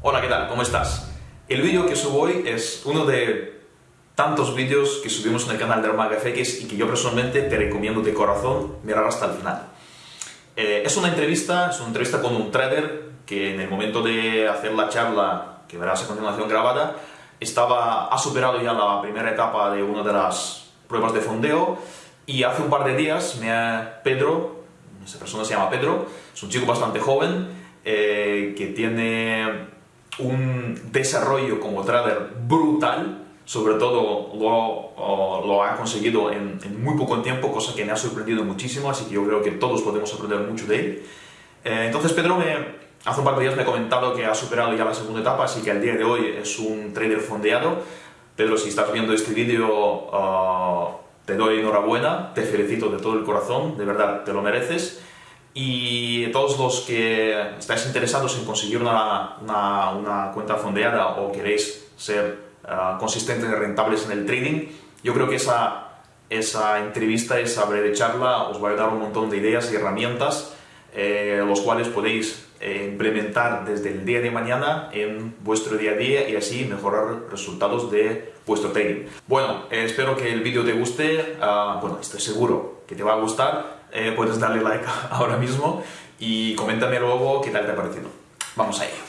Hola, ¿qué tal? ¿Cómo estás? El vídeo que subo hoy es uno de tantos vídeos que subimos en el canal de Armaga FX y que yo personalmente te recomiendo de corazón mirar hasta el final. Eh, es una entrevista, es una entrevista con un trader que en el momento de hacer la charla que verás a continuación grabada, estaba, ha superado ya la primera etapa de una de las pruebas de fondeo y hace un par de días me ha, Pedro, esa persona se llama Pedro, es un chico bastante joven eh, que tiene un desarrollo como trader brutal, sobre todo lo, lo ha conseguido en, muy poco tiempo, cosa que me ha sorprendido muchísimo, así que yo creo que todos podemos aprender mucho de él. Eh, entonces Pedro me, hace un par de días me ha comentado que ha superado ya la segunda etapa, así que al día de hoy es un trader fondeado. Pedro, si estás viendo este vídeo, ah, te doy enhorabuena, te felicito de todo el corazón, de verdad, te lo mereces y todos los que estáis interesados en conseguir una, una, cuenta fondeada o queréis ser uh, consistentes y rentables en el trading, yo creo que esa, esa entrevista, esa breve charla os va a dar un montón de ideas y herramientas eh, los cuales podéis eh, implementar desde el día de mañana en vuestro día a día y así mejorar resultados de vuestro trading. Bueno, eh, espero que el vídeo te guste, uh, bueno, estoy seguro que te va a gustar eh, puedes darle like ahora mismo y coméntame luego qué tal te ha parecido. Vamos a ello.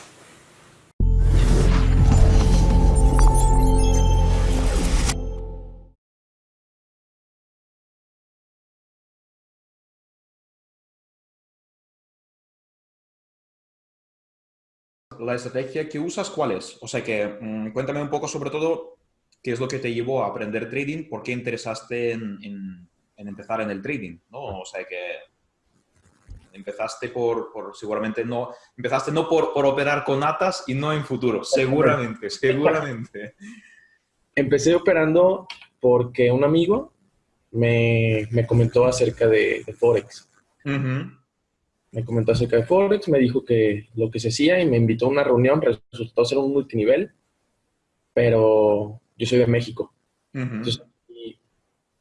la estrategia que usas, ¿cuál es? O sea que mm, cuéntame un poco sobre todo qué es lo que te llevó a aprender trading, por qué interesaste en en empezar en el trading, ¿no? O sea que empezaste por, seguramente no, empezaste no por, por, operar con atas y no en futuro, seguramente, seguramente. Empecé operando porque un amigo me, me comentó acerca de, Forex. Me comentó acerca de Forex, me dijo que lo que se hacía y me invitó a una reunión, resultó ser un multinivel, pero yo soy de México. Entonces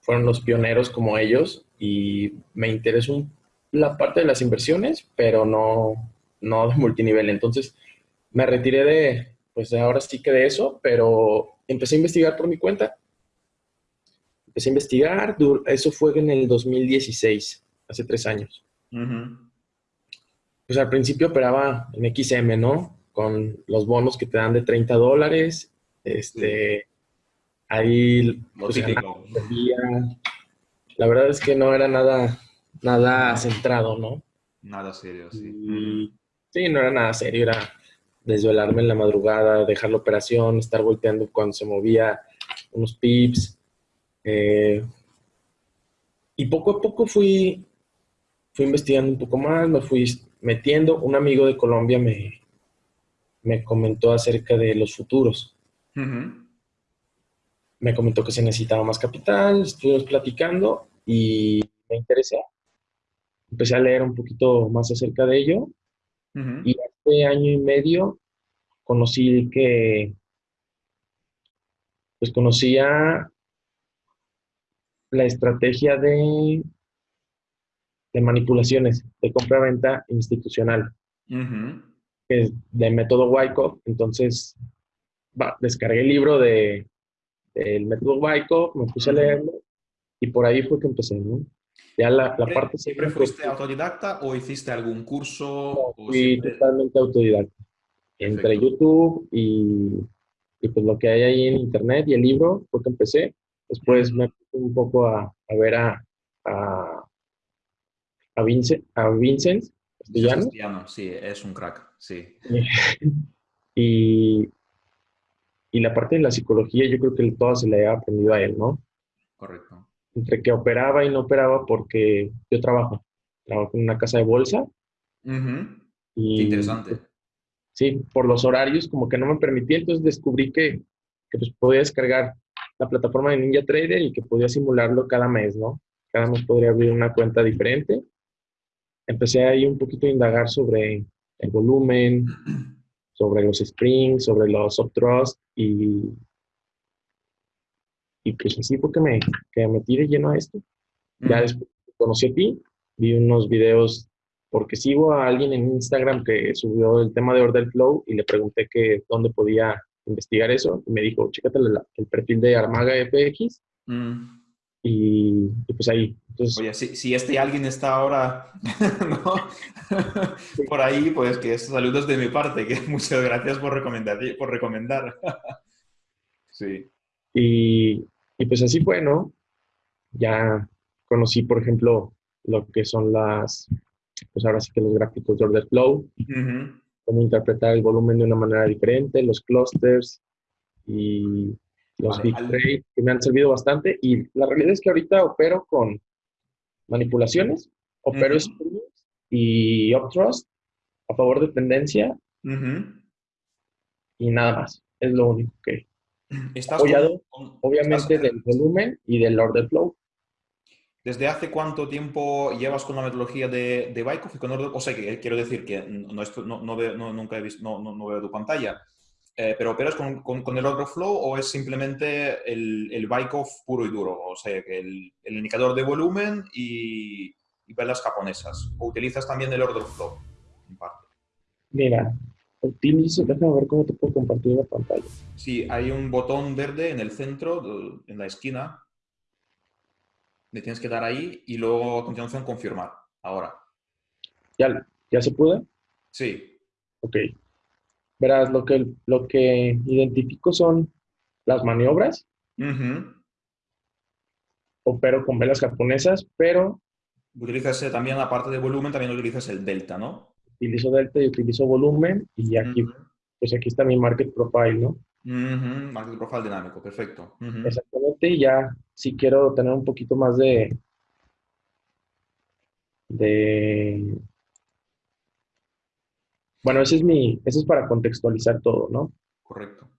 fueron los pioneros como ellos y me interesó la parte de las inversiones, pero no, no de multinivel. Entonces me retiré de, pues ahora sí que de eso, pero empecé a investigar por mi cuenta. Empecé a investigar, eso fue en el 2016, hace tres años. Pues al principio operaba en XM, ¿no? Con los bonos que te dan de 30 dólares, este, ahí pues, la verdad es que no era nada, nada centrado, ¿no? Nada serio, sí. sí, no era nada serio, era desvelarme en la madrugada, dejar la operación, estar volteando cuando se movía unos pips. Eh, y poco a poco fui, fui investigando un poco más, me fui metiendo. Un amigo de Colombia me, me comentó acerca de los futuros me comentó que se necesitaba más capital, estuvimos platicando y me interesé. Empecé a leer un poquito más acerca de ello y hace año y medio conocí que, pues conocía la estrategia de, de manipulaciones, de compra-venta institucional, que es de método Wyckoff. Entonces, descargué el libro de el método Wyckoff, me puse a leerlo y por ahí fue que empecé, ¿no? Ya la, la parte... ¿Siempre fuiste autodidacta o hiciste algún curso? fui totalmente autodidacta. Entre YouTube y, y, pues lo que hay ahí en internet y el libro fue que empecé. Después me puse un poco a, a ver a, a, a, Vincent, a Vincent sí, es un crack, sí. y, y la parte de la psicología, yo creo que toda se la he aprendido a él, ¿no? Correcto. Entre que operaba y no operaba porque yo trabajo. Trabajo en una casa de bolsa. y, interesante. Sí, por los horarios como que no me permitía, entonces descubrí que, que pues podía descargar la plataforma de Ninja Trader y que podía simularlo cada mes, ¿no? Cada mes podría abrir una cuenta diferente. Empecé ahí un poquito a indagar sobre el volumen, sobre los springs, sobre los subthrust y, y pues así fue que me, que me lleno a esto. Ya después conocí a ti, vi unos videos porque sigo a alguien en Instagram que subió el tema de Order Flow y le pregunté que dónde podía investigar eso y me dijo, chécate el perfil de Armaga FX mm. Y, pues ahí. Entonces, Oye, si, si este alguien está ahora por ahí, pues que saludos de mi parte, que muchas gracias por recomendar. Por recomendar. sí. Y, y pues así fue, ¿no? Ya conocí, por ejemplo, lo que son las, pues ahora sí que los gráficos de order flow, cómo interpretar el volumen de una manera diferente, los clusters y los big trade, que me han servido bastante. Y la realidad es que ahorita opero con manipulaciones, opero y uptrust a favor de tendencia y nada más. Es lo único que ¿Estás apoyado, obviamente, del volumen y del order flow. ¿Desde hace cuánto tiempo llevas con la metodología de, de O sea, que quiero decir que no, no, no veo, nunca he visto, no, veo tu pantalla, eh, pero ¿operas con, con, el order flow o es simplemente el, el puro y duro? O sea, que el, el indicador de volumen y, y velas japonesas. ¿O utilizas también el order flow en parte? Mira, utilizo, déjame ver cómo te puedo compartir la pantalla. Sí, hay un botón verde en el centro, en la esquina, le tienes que dar ahí y luego a continuación confirmar. Ahora. ¿Ya, ya se puede? Sí. Ok. Verás, lo que, lo que identifico son las maniobras. Opero con velas japonesas, pero... Utilizas eh, también, aparte de volumen, también utilizas el delta, ¿no? Utilizo delta y utilizo volumen y aquí, pues aquí está mi market profile, ¿no? Market profile dinámico, perfecto. Exactamente, y ya si quiero tener un poquito más de, de... Bueno, ese es mi, ese es para contextualizar todo, ¿no? Correcto.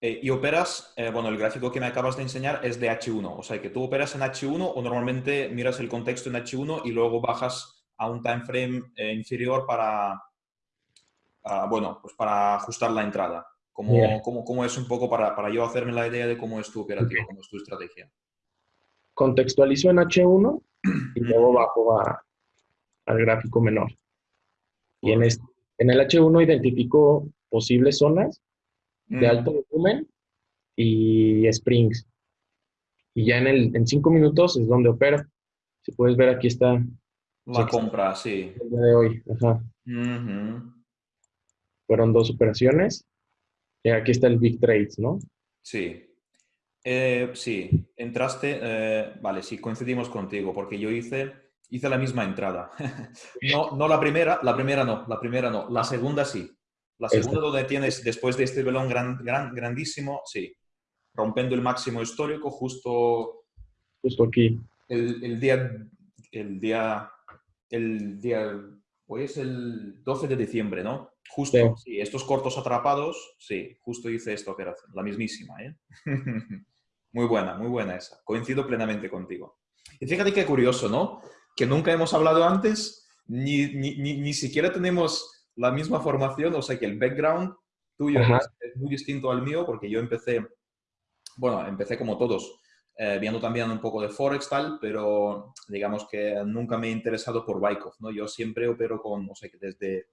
Eh, y operas, eh, bueno, el gráfico que me acabas de enseñar es de H1, o sea que tú operas en H1 o normalmente miras el contexto en H1 y luego bajas a un time frame eh, inferior para, bueno, pues para ajustar la entrada. ¿Cómo, cómo, es un poco para, para, yo hacerme la idea de cómo es tu operativo, cómo es tu estrategia? Contextualizo en H1 y luego bajo a, al gráfico menor. Y en, este, en el H1 identifico posibles zonas de alto volumen y springs. Y ya en, el, en cinco minutos es donde opera. Si puedes ver, aquí está. La compra, sí. El día de hoy. Ajá. Fueron dos operaciones aquí está el Big Trades, ¿no? Sí. Eh, sí, entraste, eh, vale, sí, coincidimos contigo, porque yo hice, hice la misma entrada. no, no la primera, la primera no, la primera no, la segunda sí. La segunda donde tienes, después de este velón gran, gran, grandísimo, sí, rompiendo el máximo histórico justo... Justo aquí. El, el día, el día, el día, hoy es el 12 de diciembre, ¿no? Justo, sí. estos cortos atrapados, sí, justo hice esta operación, la mismísima, ¿eh? muy buena, muy buena esa. Coincido plenamente contigo. Y fíjate qué curioso, ¿no? Que nunca hemos hablado antes, ni, ni, ni, siquiera tenemos la misma formación, o sea que el background tuyo es, muy distinto al mío, porque yo empecé, bueno, empecé como todos, eh, viendo también un poco de Forex tal, pero digamos que nunca me he interesado por Wyckoff, ¿no? Yo siempre opero con, o sea que desde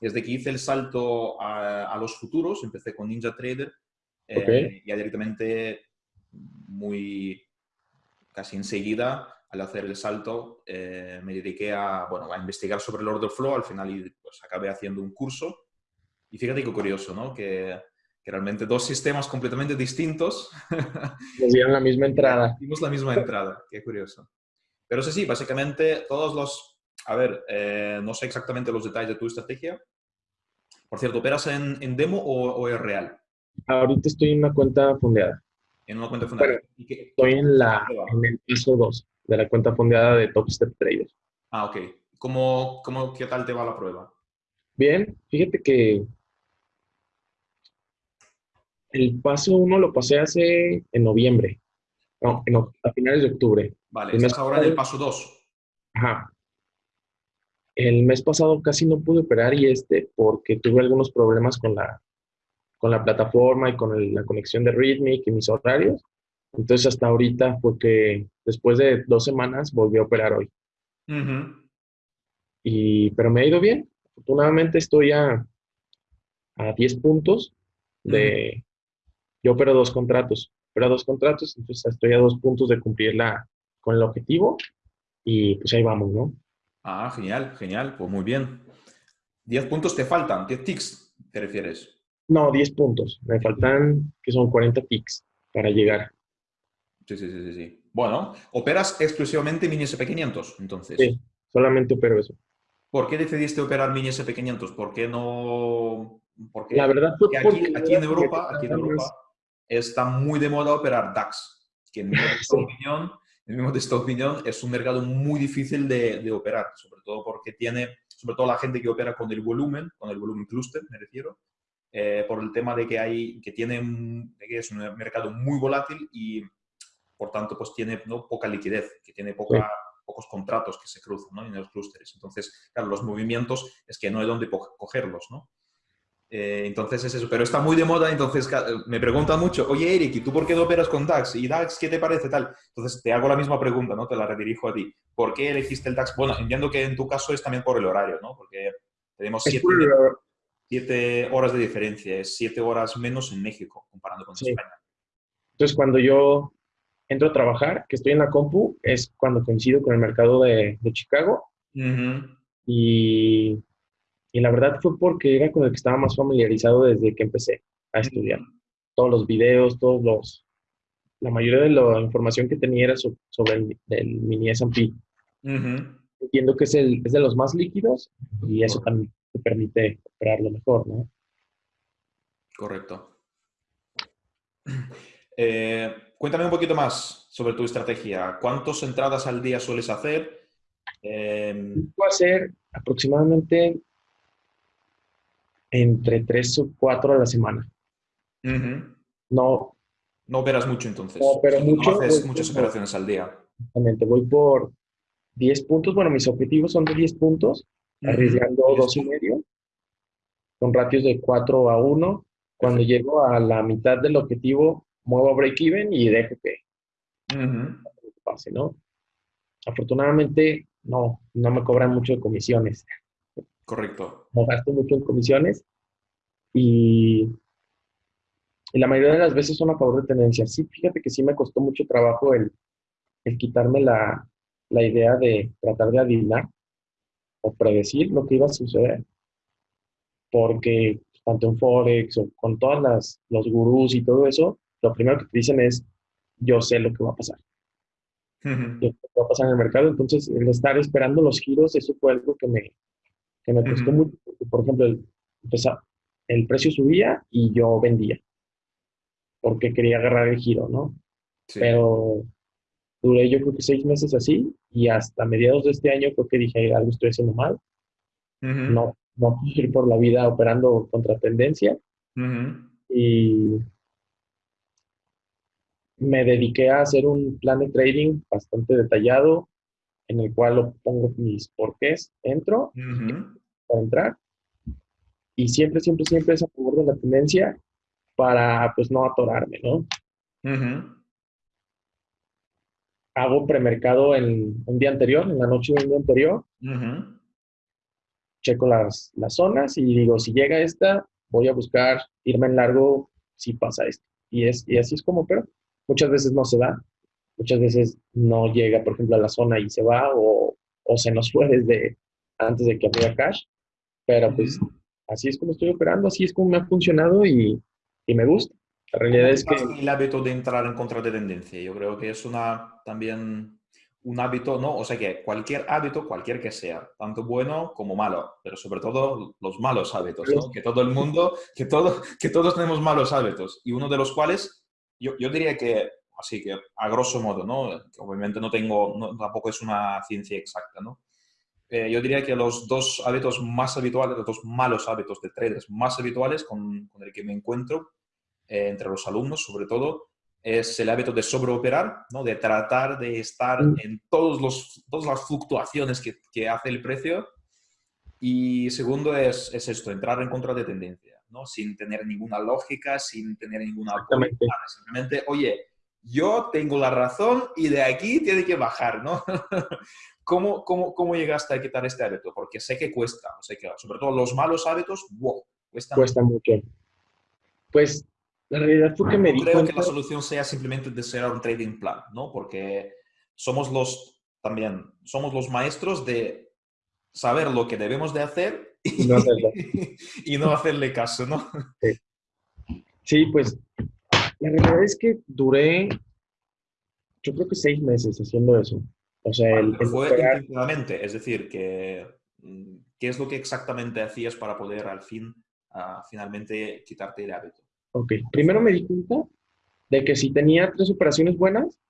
desde que hice el salto a, los futuros, empecé con Ninja Trader, eh, ya directamente muy casi enseguida al hacer el salto eh, me dediqué a, bueno, a investigar sobre el order flow, al final pues, acabé haciendo un curso y fíjate qué curioso, ¿no? Que, que realmente dos sistemas completamente distintos nos dieron la misma entrada. Dimos la misma entrada, qué curioso. Pero sí, sí, básicamente todos los a ver, eh, no sé exactamente los detalles de tu estrategia. Por cierto, ¿operas en, demo o, es real? Ahorita estoy en una cuenta fondeada. En una cuenta fondeada. estoy en, la, en el piso 2 de la cuenta fondeada de Top Step Trader. Ah, ok. ¿Cómo, cómo, qué tal te va la prueba? Bien, fíjate que el paso 1 lo pasé hace en noviembre. No, a finales de octubre. Vale, estás ahora en el paso 2. Ajá. El mes pasado casi no pude operar y este porque tuve algunos problemas con la, con la plataforma y con la conexión de Rhythmic y mis horarios. Entonces hasta ahorita porque después de dos semanas volví a operar hoy. Y, pero me ha ido bien. Afortunadamente estoy a, a 10 puntos de... Yo opero dos contratos, pero dos contratos, entonces estoy a dos puntos de cumplir la, con el objetivo y pues ahí vamos, ¿no? Ah, genial, genial, pues muy bien. 10 puntos te faltan, 10 ticks, ¿te refieres? No, 10 puntos. Me faltan, que son 40 ticks para llegar. Sí, sí, sí, sí. Bueno, ¿operas exclusivamente Mini SP500, entonces? Sí, solamente opero eso. ¿Por qué decidiste operar Mini SP500? ¿Por qué no...? Porque, la verdad fue aquí, aquí, en Europa, aquí en Europa está muy de moda operar DAX, que en mi opinión, en mi opinión es un mercado muy difícil de, de, operar, sobre todo porque tiene, sobre todo la gente que opera con el volumen, con el volumen cluster, me refiero, eh, por el tema de que, hay, que, tiene, que es un mercado muy volátil y por tanto pues tiene ¿no? poca liquidez, que tiene poca, pocos contratos que se cruzan ¿no? en los clústeres. Entonces, claro, los movimientos es que no hay dónde cogerlos, ¿no? Eh, entonces es eso, pero está muy de moda, entonces me preguntan mucho, oye Eric, ¿y tú por qué no operas con DAX? ¿Y DAX qué te parece tal? Entonces te hago la misma pregunta, ¿no? Te la redirijo a ti. ¿Por qué elegiste el DAX? Bueno, entiendo que en tu caso es también por el horario, ¿no? Porque tenemos siete, siete horas de diferencia, es siete horas menos en México comparando con España. Entonces cuando yo entro a trabajar, que estoy en la compu, es cuando coincido con el mercado de, de Chicago. Y y la verdad fue porque era con el que estaba más familiarizado desde que empecé a estudiar. Todos los videos, todos los... La mayoría de la información que tenía era sobre el, mini S&P. Entiendo que es, el, es de los más líquidos y eso también te permite operarlo mejor, ¿no? Correcto. Eh, cuéntame un poquito más sobre tu estrategia. ¿Cuántas entradas al día sueles hacer? Eh... Puedo hacer aproximadamente entre tres o cuatro a la semana. No. No operas mucho entonces. No, pero mucho. No haces muchas operaciones al día. Exactamente. Voy por 10 puntos. Bueno, mis objetivos son de 10 puntos, arriesgando dos y medio, con ratios de 4 a 1. Cuando llego a la mitad del objetivo, muevo a break-even y dejo que pase, ¿no? Afortunadamente, no, no me cobran mucho de comisiones. Correcto. No gasto mucho en comisiones y, la mayoría de las veces son a favor de tendencias. Sí, fíjate que sí me costó mucho trabajo el, quitarme la, idea de tratar de adivinar o predecir lo que iba a suceder. Porque tanto en Forex o con todas las los gurús y todo eso, lo primero que te dicen es, yo sé lo que va a pasar. lo que va a pasar en el mercado. Entonces, el estar esperando los giros, eso fue algo que me, que me costó mucho. Por ejemplo, el, el precio subía y yo vendía, porque quería agarrar el giro, ¿no? Pero duré yo creo que seis meses así y hasta mediados de este año creo que dije, algo estoy haciendo mal. No, no puedo ir por la vida operando contra tendencia. Y me dediqué a hacer un plan de trading bastante detallado, en el cual pongo mis porqués, entro para entrar y siempre, siempre, siempre es a favor de la tendencia para pues no atorarme, ¿no? Hago premercado en un día anterior, en la noche de un día anterior. Checo las, las zonas y digo, si llega esta, voy a buscar irme en largo si pasa esto. Y, es, y así es como, pero muchas veces no se da muchas veces no llega, por ejemplo, a la zona y se va o, o se nos fue desde antes de que abriera cash. Pero pues así es como estoy operando, así es como me ha funcionado y, y me gusta. La realidad es que... El hábito de entrar en contra de tendencia, yo creo que es una también un hábito, ¿no? O sea que cualquier hábito, cualquier que sea, tanto bueno como malo, pero sobre todo los malos hábitos, ¿no? Que todo el mundo, que, todo, que todos tenemos malos hábitos y uno de los cuales, yo, yo diría que así que a grosso modo, ¿no? Obviamente no tengo, tampoco es una ciencia exacta, ¿no? Eh, yo diría que los dos hábitos más habituales, los dos malos hábitos de traders más habituales con, con el que me encuentro eh, entre los alumnos, sobre todo, es el hábito de sobreoperar, ¿no? de tratar de estar mm. en todos los, todas las fluctuaciones que, que hace el precio. Y segundo es, es, esto, entrar en contra de tendencia, ¿no? sin tener ninguna lógica, sin tener ninguna... Simplemente, oye, yo tengo la razón y de aquí tiene que bajar, ¿no? ¿Cómo, cómo, cómo llegaste a quitar este hábito? Porque sé que cuesta, sé que sobre todo los malos hábitos, wow, cuesta, cuesta mucho. Pues la realidad fue que me di creo que la solución sea simplemente desear un trading plan, ¿no? Porque somos los, también, somos los maestros de saber lo que debemos de hacer y no, y no hacerle caso, ¿no? Sí. sí, pues la realidad es que duré, yo creo que seis meses haciendo eso. O sea, el, fue es decir, que, mm, ¿qué es lo que exactamente hacías para poder al fin, uh, finalmente, quitarte el hábito? Ok, primero me di cuenta de que si tenía tres operaciones buenas,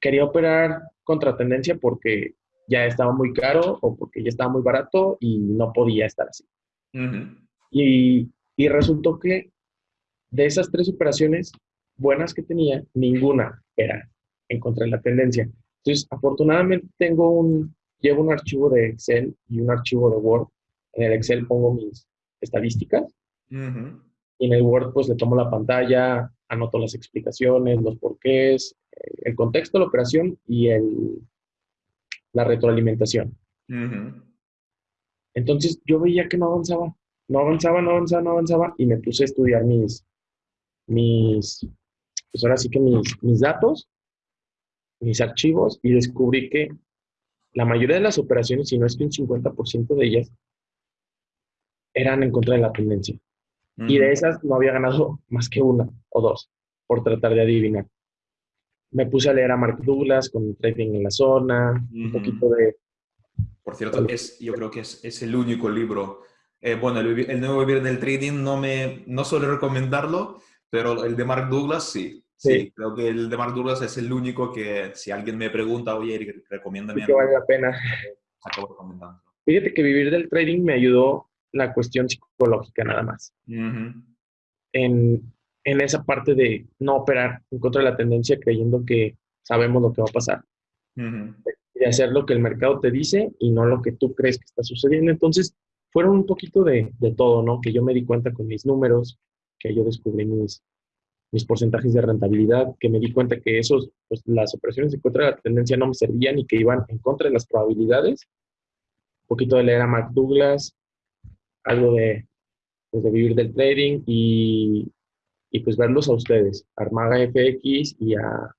quería operar contra tendencia porque ya estaba muy caro o porque ya estaba muy barato y no podía estar así. y, y resultó que de esas tres operaciones buenas que tenía, ninguna era en contra de la tendencia. Entonces, afortunadamente tengo un, llevo un archivo de Excel y un archivo de Word. En el Excel pongo mis estadísticas y en el Word pues le tomo la pantalla, anoto las explicaciones, los porqués, eh, el contexto de la operación y el, la retroalimentación. Entonces yo veía que no avanzaba, no avanzaba, no avanzaba, no avanzaba y me puse a estudiar mis, mis, pues ahora sí que mis, mis datos mis archivos y descubrí que la mayoría de las operaciones, si no es que un 50% de ellas, eran en contra de la tendencia. Y de esas no había ganado más que una o dos por tratar de adivinar. Me puse a leer a Mark Douglas con Trading en la Zona, un poquito de... Por cierto, es, yo creo que es, es el único libro. Eh, bueno, el, el, nuevo vivir del trading no, me, no suelo recomendarlo, pero el de Mark Douglas sí. Sí, creo que el de Mark Douglas es el único que si alguien me pregunta, oye, recomiéndame. que vale la pena. Acabo recomendando. Fíjate que vivir del trading me ayudó la cuestión psicológica nada más. en, en, esa parte de no operar en contra de la tendencia creyendo que sabemos lo que va a pasar. De hacer lo que el mercado te dice y no lo que tú crees que está sucediendo. Entonces, fueron un poquito de, de todo, ¿no? Que yo me di cuenta con mis números, que yo descubrí mis, mis porcentajes de rentabilidad, que me di cuenta que esos, pues, las operaciones en contra de la tendencia no me servían y que iban en contra de las probabilidades. Un poquito de leer a Mark Douglas, algo de, pues, de vivir del trading y, y pues verlos a ustedes, Armaga FX y a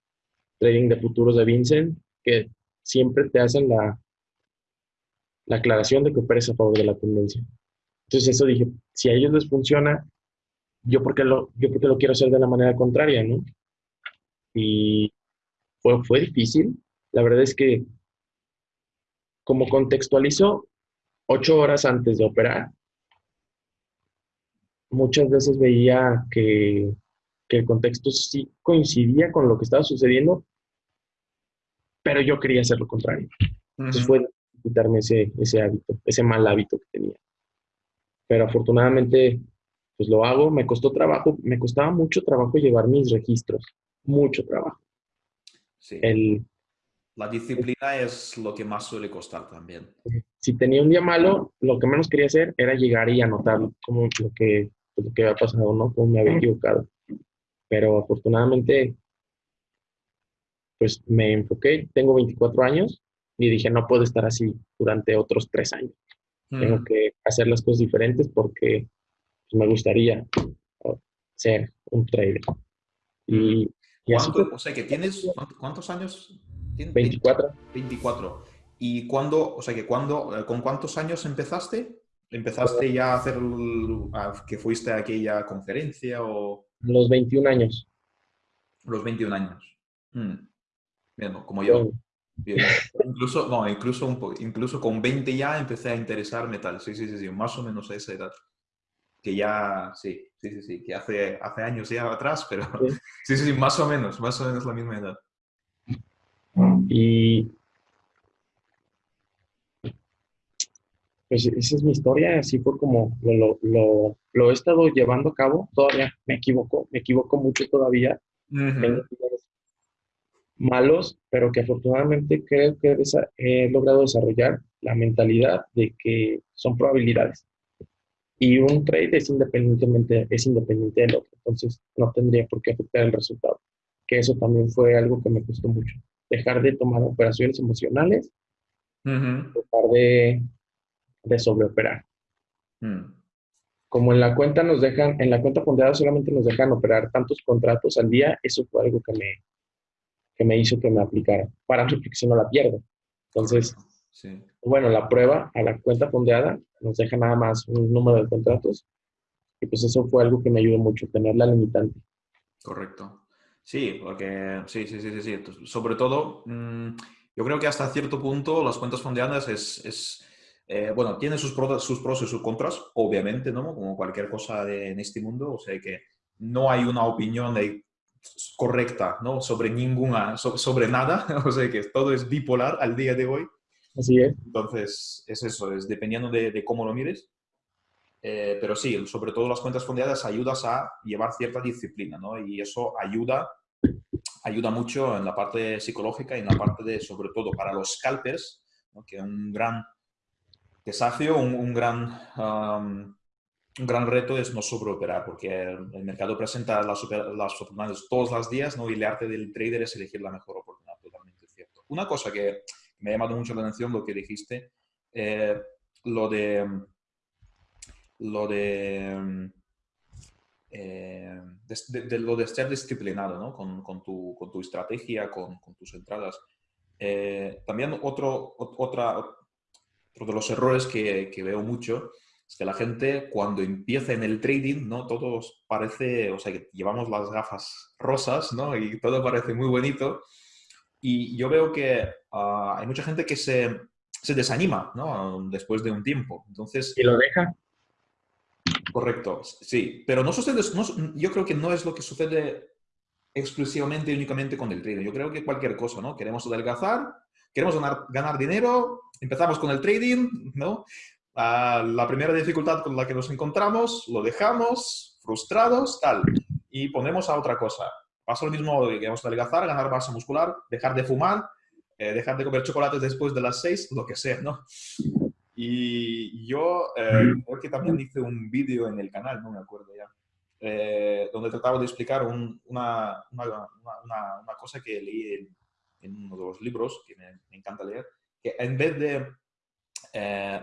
Trading de Futuros de Vincent, que siempre te hacen la, la aclaración de que operes a favor de la tendencia. Entonces eso dije, si a ellos les funciona, yo porque lo, yo porque lo quiero hacer de la manera contraria, ¿no? Y fue, fue difícil. La verdad es que como contextualizo ocho horas antes de operar, muchas veces veía que, que, el contexto sí coincidía con lo que estaba sucediendo, pero yo quería hacer lo contrario. Entonces fue quitarme ese, ese hábito, ese mal hábito que tenía. Pero afortunadamente pues lo hago, me costó trabajo, me costaba mucho trabajo llevar mis registros, mucho trabajo. Sí. la disciplina es lo que más suele costar también. Si tenía un día malo, lo que menos quería hacer era llegar y anotar como lo que, lo que había pasado, ¿no? Cómo me había equivocado. Pero afortunadamente, pues me enfoqué, tengo 24 años y dije, no puedo estar así durante otros tres años. Tengo que hacer las cosas diferentes porque pues, me gustaría ser un trader. Y, o sea, que tienes, ¿cuántos años? 24. 24. ¿Y cuándo, o sea, que cuándo, eh, con cuántos años empezaste? ¿Empezaste ya a hacer, que fuiste a aquella conferencia o...? Los 21 años. Los 21 años. Mm. como yo. Incluso, no, incluso, un incluso con 20 ya empecé a interesarme tal. Sí, sí, sí, sí, más o menos a esa edad que ya, sí, sí, sí, sí, que hace, hace años ya atrás, pero sí. sí, sí, más o menos, más o menos la misma edad. Y pues esa es mi historia, así fue como lo, lo, lo, he estado llevando a cabo, todavía me equivoco, me equivoco mucho todavía, malos, pero que afortunadamente creo que he logrado desarrollar la mentalidad de que son probabilidades Y un trade es independientemente, es independiente del otro, entonces no tendría por qué afectar el resultado. Que eso también fue algo que me costó mucho. Dejar de tomar operaciones emocionales, dejar de, de sobreoperar. Mm. Como en la cuenta nos dejan, en la cuenta ponderada solamente nos dejan operar tantos contratos al día, eso fue algo que me, que me hizo que me aplicara. Para porque si no la pierdo. Entonces, bueno, la prueba a la cuenta fondeada nos deja nada más un número de contratos y pues eso fue algo que me ayudó mucho, tener la limitante. Correcto. Sí, porque sí, sí, sí, sí. Sobre todo, mm, yo creo que hasta cierto punto las cuentas fondeadas es, es eh, bueno, tiene sus pros, sus pros y sus contras, obviamente, ¿no? Como cualquier cosa en este mundo, o sea que no hay una opinión correcta, ¿no? Sobre ninguna, sobre nada, o sea que todo es bipolar al día de hoy. Así es. Entonces, es eso, es dependiendo de, cómo lo mires. Eh, pero sí, sobre todo las cuentas fondeadas ayudas a llevar cierta disciplina, ¿no? Y eso ayuda, ayuda mucho en la parte psicológica y en la parte de, sobre todo para los scalpers, ¿no? que un gran desafío, un, gran, un gran reto es no sobreoperar, porque el, mercado presenta las, oportunidades todos los días, ¿no? Y el arte del trader es elegir la mejor oportunidad, totalmente cierto. Una cosa que me ha llamado mucho la atención lo que dijiste, eh, lo de lo de, eh, lo de ser disciplinado ¿no? con, con, tu, con, tu, estrategia, con, con tus entradas. Eh, también otro, otra, otro de los errores que, que, veo mucho es que la gente cuando empieza en el trading, ¿no? Todos parece, o sea, que llevamos las gafas rosas, ¿no? Y todo parece muy bonito. Y yo veo que ah, hay mucha gente que se, se, desanima ¿no? después de un tiempo. Entonces, ¿Y lo deja? Correcto, sí. Pero no sucede, yo creo que no es lo que sucede exclusivamente y únicamente con el trading. Yo creo que cualquier cosa, ¿no? Queremos adelgazar, queremos ganar, ganar dinero, empezamos con el trading, ¿no? Ah, la primera dificultad con la que nos encontramos, lo dejamos, frustrados, tal, y ponemos a otra cosa. Pasa lo mismo, queremos adelgazar, ganar masa muscular, dejar de fumar, eh, dejar de comer chocolates después de las seis, lo que sea, ¿no? Y yo eh, creo que también hice un vídeo en el canal, no me acuerdo ya, eh, donde trataba de explicar una, una, una, cosa que leí en, uno de los libros, que me, encanta leer, que en vez de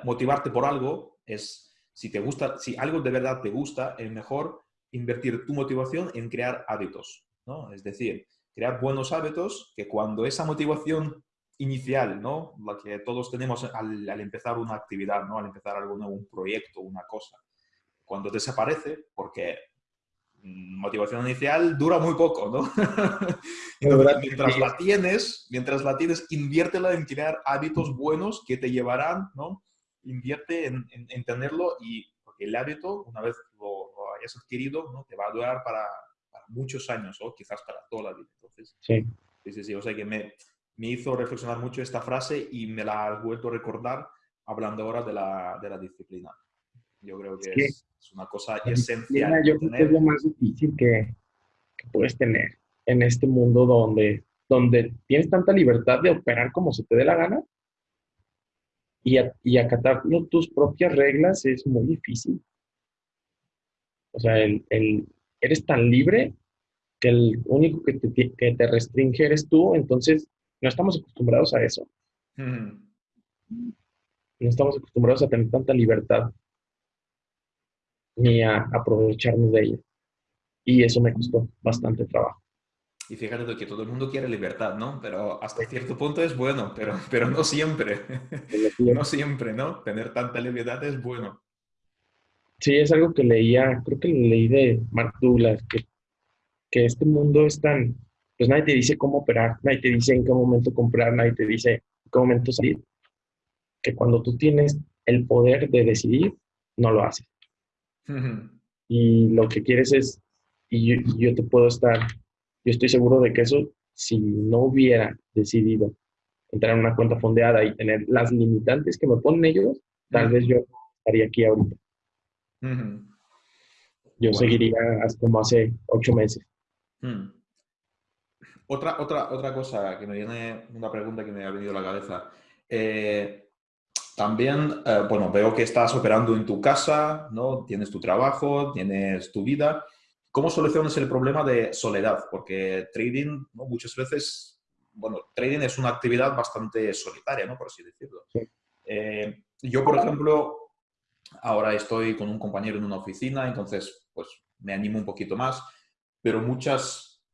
motivarte por algo, es si te gusta, si algo de verdad te gusta, es mejor invertir tu motivación en crear hábitos. ¿no? Es decir, crear buenos hábitos que cuando esa motivación inicial, ¿no? La que todos tenemos al, empezar una actividad, ¿no? Al empezar algo nuevo, un proyecto, una cosa. Cuando desaparece, porque motivación inicial dura muy poco, ¿no? mientras la tienes, mientras la tienes, inviértela en crear hábitos buenos que te llevarán, ¿no? Invierte en, en, tenerlo y porque el hábito, una vez lo, lo hayas adquirido, ¿no? Te va a durar para, muchos años o quizás para toda la vida. Entonces, sí. Sí, sí, O sea que me, me hizo reflexionar mucho esta frase y me la has vuelto a recordar hablando ahora de la, de la disciplina. Yo creo que es, una cosa esencial. Yo creo que es lo más difícil que, que, puedes tener en este mundo donde, donde tienes tanta libertad de operar como se te dé la gana y, y acatar tus propias reglas es muy difícil. O sea, el, el, eres tan libre que el único que te, que te restringe eres tú, entonces no estamos acostumbrados a eso. No estamos acostumbrados a tener tanta libertad ni a aprovecharnos de ella. Y eso me costó bastante trabajo. Y fíjate que todo el mundo quiere libertad, ¿no? Pero hasta cierto punto es bueno, pero, pero no siempre. no siempre, ¿no? Tener tanta libertad es bueno. Sí, es algo que leía, creo que leí de Mark Douglas, que, que este mundo es tan, pues nadie te dice cómo operar, nadie te dice en qué momento comprar, nadie te dice en qué momento salir. Que cuando tú tienes el poder de decidir, no lo haces. Y lo que quieres es, y yo, yo, te puedo estar, yo estoy seguro de que eso, si no hubiera decidido entrar en una cuenta fondeada y tener las limitantes que me ponen ellos, tal vez yo estaría aquí ahorita. Yo seguiría como hace ocho meses. Otra, otra, otra cosa que me viene, una pregunta que me ha venido a la cabeza. Eh, también, eh, bueno, veo que estás operando en tu casa, ¿no? Tienes tu trabajo, tienes tu vida. ¿Cómo solucionas el problema de soledad? Porque trading, muchas veces, bueno, trading es una actividad bastante solitaria, ¿no? Por así decirlo. Eh, yo, por ejemplo, ahora estoy con un compañero en una oficina, entonces, pues, me animo un poquito más, pero muchas,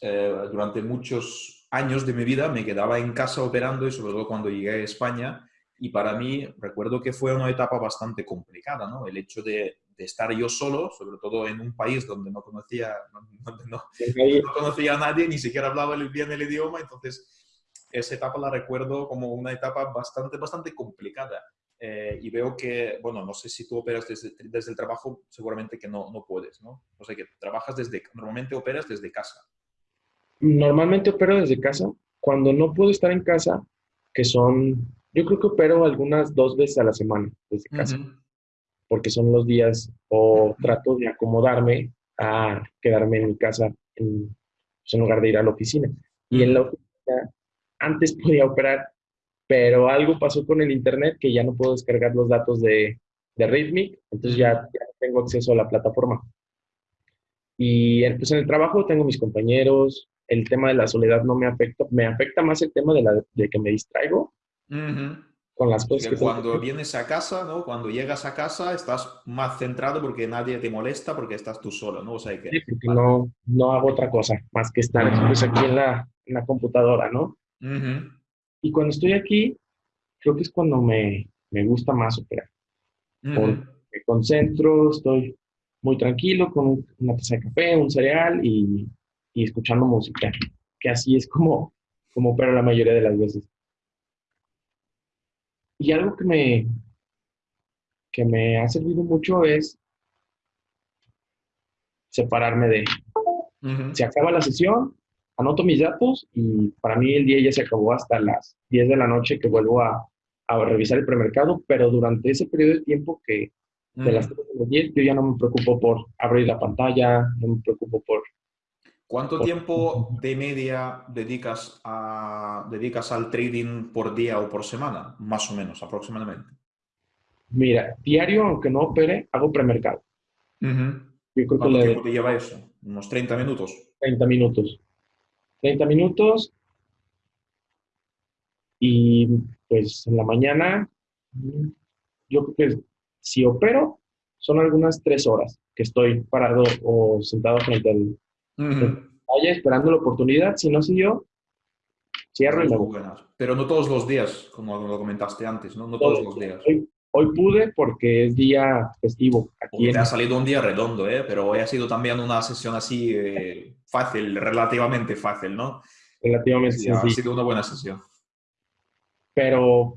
eh, durante muchos años de mi vida me quedaba en casa operando y sobre todo cuando llegué a España, y para mí, recuerdo que fue una etapa bastante complicada, ¿no? El hecho de, estar yo solo, sobre todo en un país donde no conocía, donde no, conocía a nadie, ni siquiera hablaba bien el idioma, entonces esa etapa la recuerdo como una etapa bastante, bastante complicada. Eh, y veo que, bueno, no sé si tú operas desde, desde el trabajo, seguramente que no, no puedes, ¿no? O sea, que trabajas desde, normalmente operas desde casa. Normalmente opero desde casa. Cuando no puedo estar en casa, que son yo creo que opero algunas dos veces a la semana desde casa, porque son los días o trato de acomodarme a quedarme en mi casa en, pues, lugar de ir a la oficina. Y en la oficina antes podía operar, pero algo pasó con el internet que ya no puedo descargar los datos de, de Rhythmic, entonces ya, ya, tengo acceso a la plataforma. Y pues en el trabajo tengo mis compañeros, el tema de la soledad no me afecta, me afecta más el tema de, la, de que me distraigo con las cosas que cuando vienes a casa, ¿no? Cuando llegas a casa estás más centrado porque nadie te molesta porque estás tú solo, ¿no? O sea, que... Sí, porque no, no hago otra cosa más que estar pues, aquí en la, en la, computadora, ¿no? Y cuando estoy aquí, creo que es cuando me, me gusta más operar. Me concentro, estoy muy tranquilo con una taza de café, un cereal y, y escuchando música, que así es como, como opero la mayoría de las veces. Y algo que me, que me ha servido mucho es separarme de... Se acaba la sesión, anoto mis datos y para mí el día ya se acabó hasta las 10 de la noche que vuelvo a, a revisar el premercado, pero durante ese periodo de tiempo que de las 3 a las 10 yo ya no me preocupo por abrir la pantalla, no me preocupo por ¿Cuánto tiempo de media dedicas, a, dedicas al trading por día o por semana? Más o menos, aproximadamente. Mira, diario, aunque no opere, hago premercado. ¿Cuánto tiempo te lleva eso? ¿Unos 30 minutos? 30 minutos. 30 minutos. Y pues en la mañana, yo creo que si opero, son algunas 3 horas que estoy parado o sentado frente al, Vaya esperando la oportunidad, si no yo cierro y me voy. Pero no todos los días, como lo comentaste antes, ¿no? No todos, los días. Hoy, pude porque es día festivo. Aquí Te ha salido un día redondo, ¿eh? Pero hoy ha sido también una sesión así eh, fácil, relativamente fácil, ¿no? Relativamente sí, Ha sido una buena sesión. Pero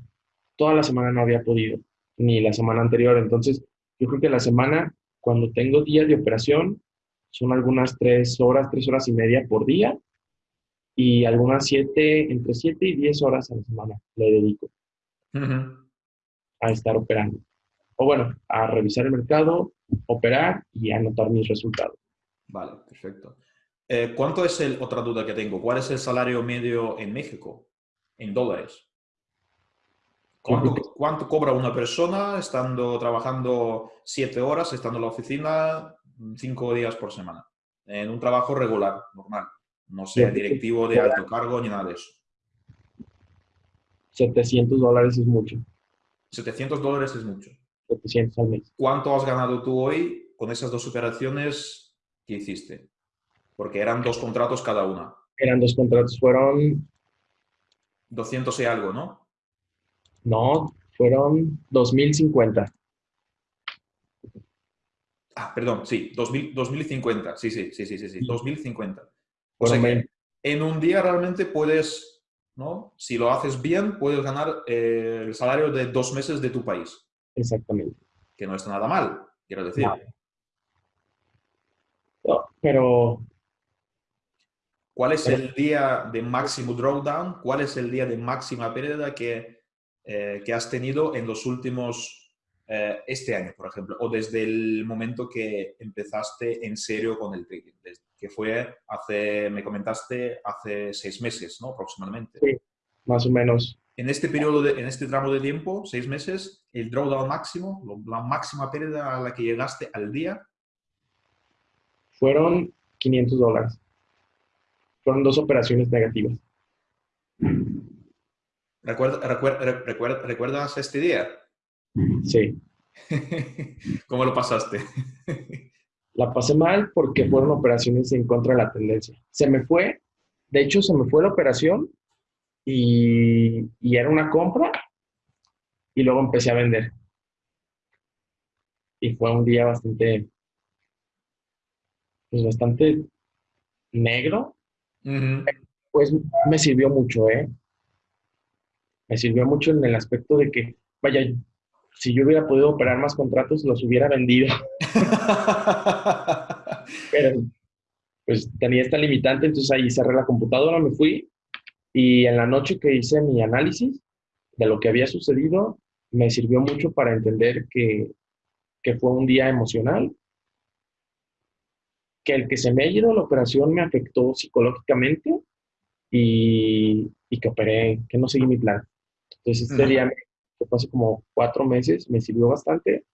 toda la semana no había podido, ni la semana anterior. Entonces, yo creo que la semana, cuando tengo días de operación, son algunas tres horas, tres horas y media por día y algunas siete, entre siete y diez horas a la semana le dedico a estar operando. O bueno, a revisar el mercado, operar y anotar mis resultados. Vale, perfecto. Eh, ¿Cuánto es el, otra duda que tengo, cuál es el salario medio en México en dólares? ¿Cuánto, ¿Cuánto, cobra una persona estando trabajando siete horas, estando en la oficina, cinco días por semana, en un trabajo regular, normal. No sea directivo de alto cargo ni nada de eso. 700 dólares es mucho. 700 dólares es mucho. 700 al mes. ¿Cuánto has ganado tú hoy con esas dos operaciones que hiciste? Porque eran dos contratos cada una. Eran dos contratos, fueron... 200 y algo, ¿no? No, fueron 2050. Ah, perdón, sí, 2050, sí, sí, sí, sí, sí, sí, 2050. O sea que en un día realmente puedes, ¿no? Si lo haces bien, puedes ganar eh, el salario de dos meses de tu país. Exactamente. Que no está nada mal, quiero decir. pero... ¿Cuál es el día de máximo drawdown? ¿Cuál es el día de máxima pérdida que, eh, que has tenido en los últimos eh, este año, por ejemplo, o desde el momento que empezaste en serio con el trading, que fue hace, me comentaste, hace seis meses, ¿no? Aproximadamente. Sí, más o menos. en este periodo, en este tramo de tiempo, seis meses, el drawdown máximo, la máxima pérdida a la que llegaste al día? Fueron 500 dólares. Fueron dos operaciones negativas. ¿Recuerdas este día? Sí. ¿Cómo lo pasaste? La pasé mal porque fueron operaciones en contra de la tendencia. Se me fue, de hecho se me fue la operación y, era una compra y luego empecé a vender. Y fue un día bastante, pues bastante negro. Pues me sirvió mucho, ¿eh? Me sirvió mucho en el aspecto de que, vaya, si yo hubiera podido operar más contratos, los hubiera vendido. Pero, pues tenía esta limitante, entonces ahí cerré la computadora, me fui y en la noche que hice mi análisis de lo que había sucedido, me sirvió mucho para entender que, que fue un día emocional, que el que se me haya ido la operación me afectó psicológicamente y, y que operé, que no seguí mi plan. Entonces este día, que fue hace como cuatro meses, me sirvió bastante.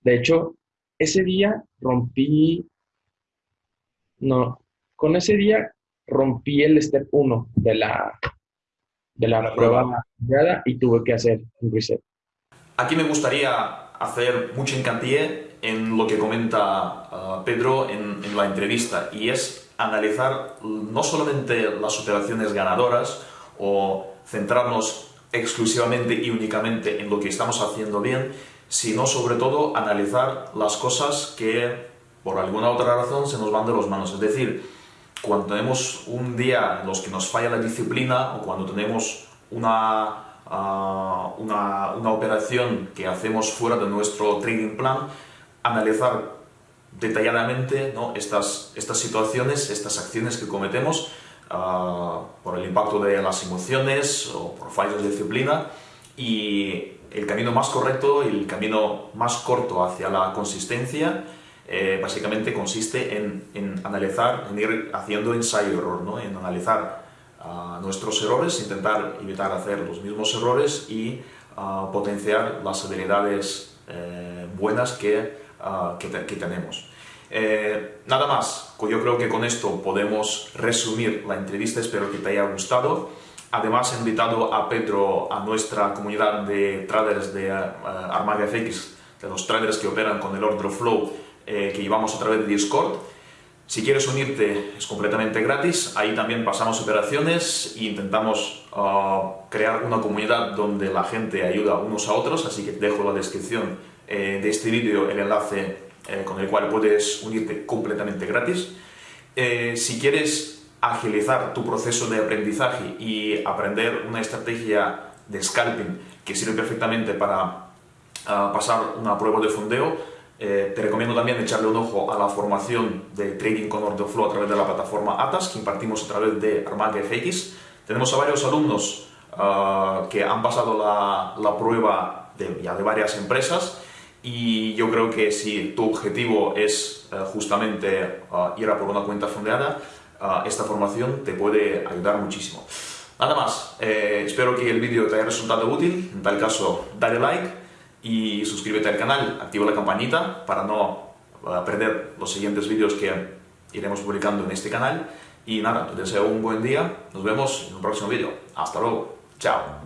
De hecho, ese día rompí, no, con ese día rompí el step 1 de la, de la, prueba y tuve que hacer un reset. Aquí me gustaría hacer mucho hincapié en lo que comenta uh, Pedro en, en, la entrevista y es analizar no solamente las operaciones ganadoras o centrarnos exclusivamente y únicamente en lo que estamos haciendo bien, sino sobre todo analizar las cosas que por alguna otra razón se nos van de las manos. Es decir, cuando tenemos un día en los que nos falla la disciplina o cuando tenemos una, ah, una, una, operación que hacemos fuera de nuestro trading plan, analizar detalladamente ¿no? estas, estas situaciones, estas acciones que cometemos uh, por el impacto de las emociones o por fallos de disciplina y el camino más correcto el camino más corto hacia la consistencia eh, básicamente consiste en, en, analizar, en ir haciendo ensayo-error, ¿no? en analizar uh, nuestros errores, intentar evitar hacer los mismos errores y uh, potenciar las habilidades eh, buenas que, uh, que, que, tenemos. Eh, nada más, yo creo que con esto podemos resumir la entrevista, espero que te haya gustado. Además he invitado a Pedro a nuestra comunidad de traders de Armaga FX, de los traders que operan con el order flow eh, que llevamos a través de Discord. Si quieres unirte es completamente gratis, ahí también pasamos operaciones e intentamos uh, crear una comunidad donde la gente ayuda unos a otros, así que dejo en la descripción eh, de este vídeo el enlace eh, con el cual puedes unirte completamente gratis. si quieres agilizar tu proceso de aprendizaje y aprender una estrategia de scalping que sirve perfectamente para uh, pasar una prueba de fondeo, eh, te recomiendo también echarle un ojo a la formación de Trading con Order Flow a través de la plataforma ATAS que impartimos a través de Armaga FX. Tenemos a varios alumnos uh, que han pasado la, la prueba ya de varias empresas y yo creo que si tu objetivo es uh, justamente uh, ir a por una cuenta fondeada, esta formación te puede ayudar muchísimo. Nada más, eh, espero que el vídeo te haya resultado útil, en tal caso dale like y suscríbete al canal, activa la campanita para no eh, perder los siguientes vídeos que iremos publicando en este canal. Y nada, te deseo un buen día, nos vemos en un próximo vídeo. Hasta luego, chao.